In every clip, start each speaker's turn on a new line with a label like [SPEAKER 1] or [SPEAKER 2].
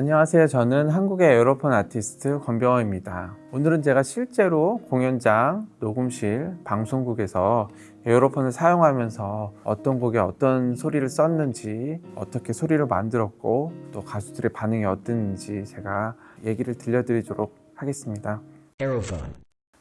[SPEAKER 1] 안녕하세요. 저는 한국의 에어로폰 아티스트 권병호입니다. 오늘은 제가 실제로 공연장, 녹음실, 방송국에서 에어로폰을 사용하면서 어떤 곡에 어떤 소리를 썼는지, 어떻게 소리를 만들었고, 또 가수들의 반응이 어땠는지 제가 얘기를 들려드리도록 하겠습니다.
[SPEAKER 2] Aerophone.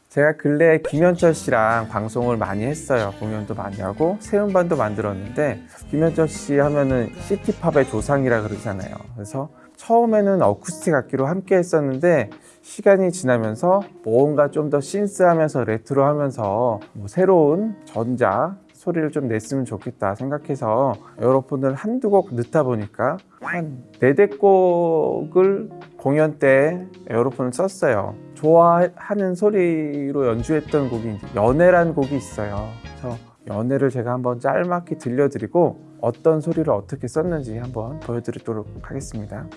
[SPEAKER 1] 제가 근래에 김현철 씨랑 방송을 많이 했어요. 공연도 많이 하고 새 음반도 만들었는데 김현철 씨 하면은 시티팝의 조상이라 그러잖아요. 그래서 처음에는 어쿠스틱 악기로 함께 했었는데 시간이 지나면서 뭔가 좀 더 신스하면서 레트로하면서 뭐 새로운 전자 소리를 좀 냈으면 좋겠다 생각해서 에어로폰을 한두 곡 넣다 보니까 한 네대 곡을 공연 때 에어로폰을 썼어요. 좋아하는 소리로 연주했던 곡이 연애란 곡이 있어요. 그래서 연애를 제가 한번 짤막히 들려드리고 어떤 소리를 어떻게 썼는지 한번 보여드리도록 하겠습니다.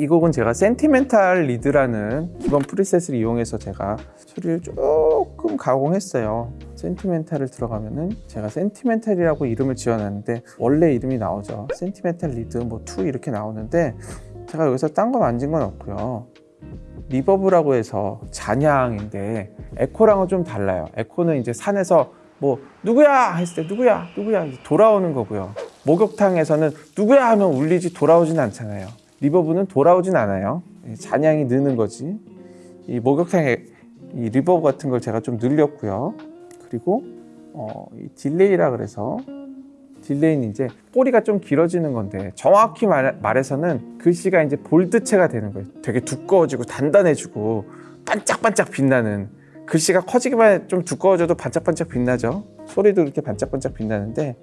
[SPEAKER 1] 이 곡은 제가 sentimental lead라는 기본 preset을 이용해서 제가 소리를 조금 가공했어요. sentimental을 들어가면은 제가 sentimental이라고 이름을 지어놨는데 원래 이름이 나오죠. sentimental lead 뭐 2 이렇게 나오는데 제가 여기서 딴 거 만진 건 없고요. reverb라고 해서 잔향인데 에코랑은 좀 달라요. 에코는 이제 산에서 뭐 누구야 했을 때 누구야 누구야 돌아오는 거고요. 목욕탕에서는 누구야 하면 울리지 돌아오진 않잖아요. reverb는 돌아오진 않아요. 잔향이 느는 거지. 이 목욕탕에 이 reverb 같은 걸 제가 좀 늘렸고요. 그리고 어, 이 delay라 그래서 delay는 이제 꼬리가 좀 길어지는 건데 정확히 말, 말해서는 글씨가 이제 bold체가 되는 거예요. 되게 두꺼워지고 단단해지고 반짝반짝 빛나는 글씨가 커지기만 해 좀 두꺼워져도 반짝반짝 빛나죠. 소리도 이렇게 반짝반짝 빛나는데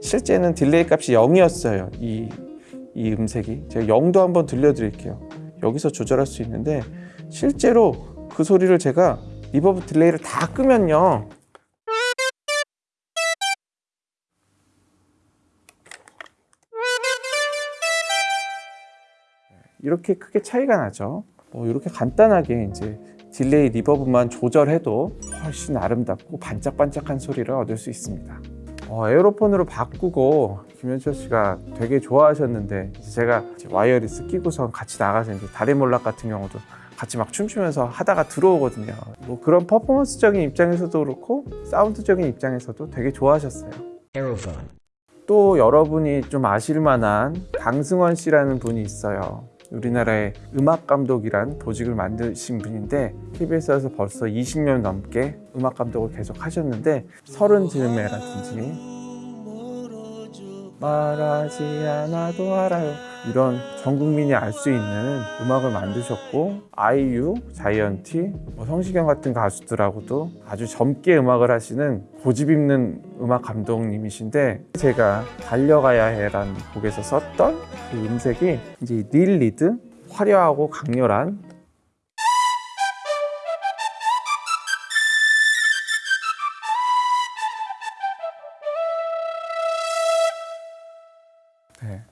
[SPEAKER 1] 실제는 delay 값이 0이었어요. 이, 이 음색이 제가 0도 한번 들려드릴게요. 여기서 조절할 수 있는데 실제로 그 소리를 제가 reverb delay를 다 끄면요 이렇게 크게 차이가 나죠. 뭐 이렇게 간단하게 이제 delay reverb만 조절해도 훨씬 아름답고 반짝반짝한 소리를 얻을 수 있습니다. 어, 에어로폰으로 바꾸고 김현철 씨가 되게 좋아하셨는데 제가 wireless 끼고선 같이 나가서 이제 달의 몰락 같은 경우도 같이 막 춤추면서 하다가 들어오거든요. 뭐 그런 퍼포먼스적인 입장에서도 그렇고 사운드적인 입장에서도 되게 좋아하셨어요.
[SPEAKER 2] Aerophone.
[SPEAKER 1] 또 여러분이 좀 아실 만한 강승원 씨라는 분이 있어요. 우리나라의 음악 감독이란 보직을 만드신 분인데 KBS에서 벌써 20년 넘게 음악 감독을 계속 하셨는데 서른 즈음에라든지 말하지 않아도 알아요 이런 전 국민이 알 수 있는 음악을 만드셨고 아이유, 자이언티, 뭐 성시경 같은 가수들하고도 아주 젊게 음악을 하시는 고집 있는 음악 감독님이신데 제가 달려가야 해라는 곡에서 썼던 그 음색이 이제 릴 리드 화려하고 강렬한 네.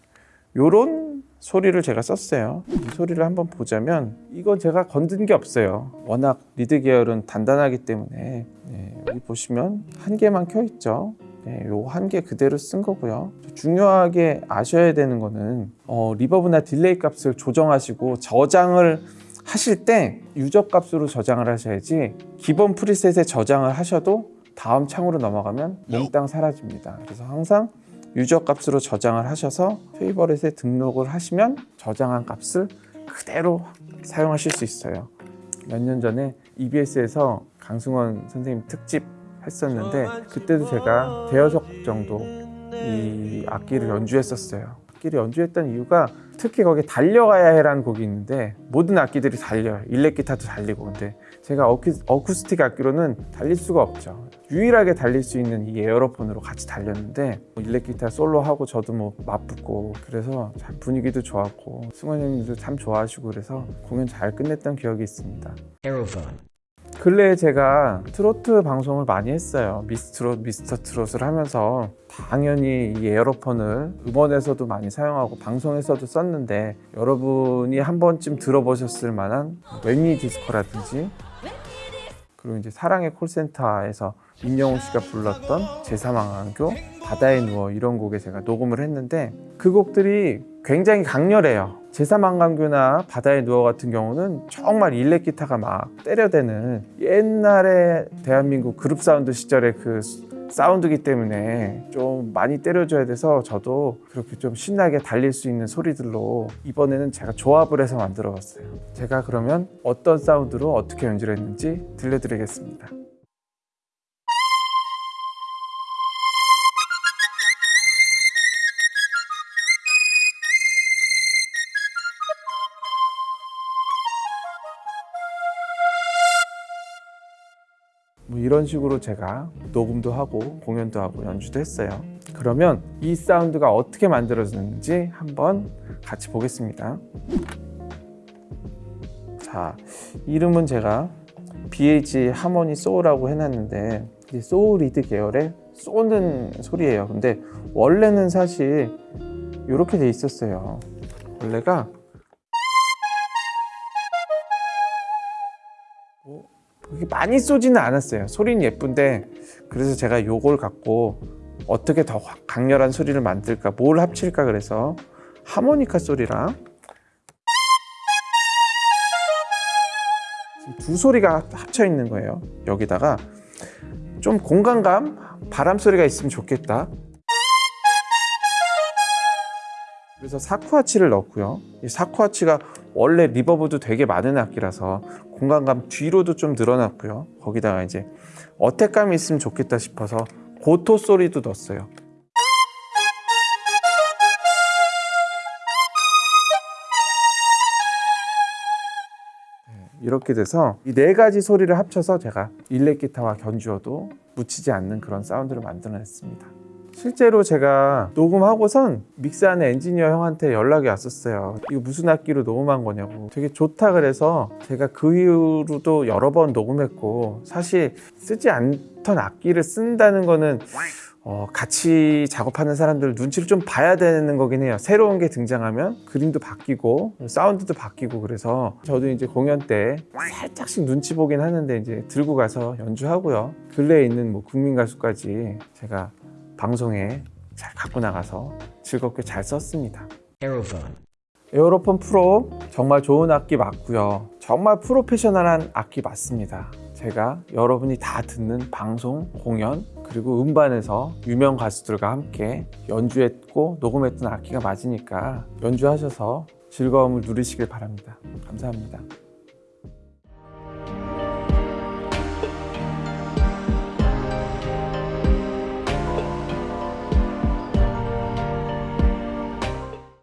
[SPEAKER 1] 요런 소리를 제가 썼어요. 이 소리를 한번 보자면 이건 제가 건든 게 없어요. 워낙 lead 계열은 단단하기 때문에. 네, 여기 보시면 한 개만 켜 있죠. 네, 요 한 개 그대로 쓴 거고요. 중요하게 아셔야 되는 거는 어, reverb나 delay 값을 조정하시고 저장을 하실 때 user 값으로 저장을 하셔야지 기본 preset에 저장을 하셔도 다음 창으로 넘어가면 몽땅 사라집니다. 그래서 항상 유저 값으로 저장을 하셔서 페이버릿에 등록을 하시면 저장한 값을 그대로 사용하실 수 있어요. 몇 년 전에 EBS에서 강승원 선생님 특집 했었는데 그때도 제가 대여섯 정도 이 악기를 연주했었어요 악기를 연주했던 이유가 특히 거기에 달려가야 해라는 곡이 있는데 모든 악기들이 달려요. 일렉 기타도 달리고. 근데 제가 어쿠, 어쿠스틱 악기로는 달릴 수가 없죠. 유일하게 달릴 수 있는 이 에어로폰으로 같이 달렸는데 뭐 일렉 기타 솔로하고 저도 뭐 맞붙고 그래서 참 분위기도 좋았고 승원 형님도 참 좋아하시고 그래서 공연 잘 끝냈던 기억이 있습니다.
[SPEAKER 2] Aerophone.
[SPEAKER 1] 근래에 제가 트로트 방송을 많이 했어요. 미스트롯, 미스터 트롯을 하면서 당연히 이 에어로폰을 음원에서도 많이 사용하고 방송에서도 썼는데 여러분이 한 번쯤 들어보셨을 만한 웬니 디스코라든지 그리고 이제 사랑의 콜센터에서 임영웅 씨가 불렀던 제3한강교 바다에 누워 이런 곡에 제가 녹음을 했는데 그 곡들이 굉장히 강렬해요 제3한강교나 바다에 누워 같은 경우는 정말 일렉 기타가 막 때려대는 옛날에 대한민국 그룹 사운드 시절의 그 사운드기 때문에 좀 많이 때려줘야 돼서 저도 그렇게 좀 신나게 달릴 수 있는 소리들로 이번에는 제가 조합을 해서 만들어 봤어요. 제가 그러면 어떤 사운드로 어떻게 연주를 했는지 들려드리겠습니다 이런 식으로 제가 녹음도 하고 공연도 하고 연주도 했어요. 그러면 이 사운드가 어떻게 만들어졌는지 한번 같이 보겠습니다. 자, 이름은 제가 BH Harmony Saw라고 해놨는데 이 saw lead 계열의 쏘는 소리예요. 근데 원래는 사실 이렇게 돼 있었어요. 원래가 그렇게 많이 쏘지는 않았어요. 소리는 예쁜데 그래서 제가 요걸 갖고 어떻게 더 확- 강렬한 소리를 만들까, 뭘 합칠까 그래서 하모니카 소리랑 두 소리가 합쳐 있는 거예요. 여기다가 좀 공간감, 바람 소리가 있으면 좋겠다. 그래서 사쿠아치를 넣었고요. 이 사쿠아치가 원래 리버브도 되게 많은 악기라서 공간감 뒤로도 좀 늘어났고요. 거기다가 이제 어택감이 있으면 좋겠다 싶어서 고토 소리도 넣었어요. 네, 이렇게 돼서 이 네 가지 소리를 합쳐서 제가 일렉 기타와 견주어도 묻히지 않는 그런 사운드를 만들어냈습니다. 실제로 제가 녹음하고선 믹스하는 엔지니어 형한테 연락이 왔었어요. 이거 무슨 악기로 녹음한 거냐고. 되게 좋다 그래서 제가 그 이후로도 여러 번 녹음했고 사실 쓰지 않던 악기를 쓴다는 거는 어, 같이 작업하는 사람들 눈치를 좀 봐야 되는 거긴 해요. 새로운 게 등장하면 그림도 바뀌고 사운드도 바뀌고 그래서 저도 이제 공연 때 살짝씩 눈치 보긴 하는데 이제 들고 가서 연주하고요. 근래에 있는 뭐 국민 가수까지 제가 방송에 잘 갖고 나가서 즐겁게 잘 썼습니다.
[SPEAKER 2] Aerophone.
[SPEAKER 1] 에어로폰 프로 정말 좋은 악기 맞고요. 정말 프로페셔널한 악기 맞습니다. 제가 여러분이 다 듣는 방송, 공연, 그리고 음반에서 유명 가수들과 함께 연주했고 녹음했던 악기가 맞으니까 연주하셔서 즐거움을 누리시길 바랍니다. 감사합니다.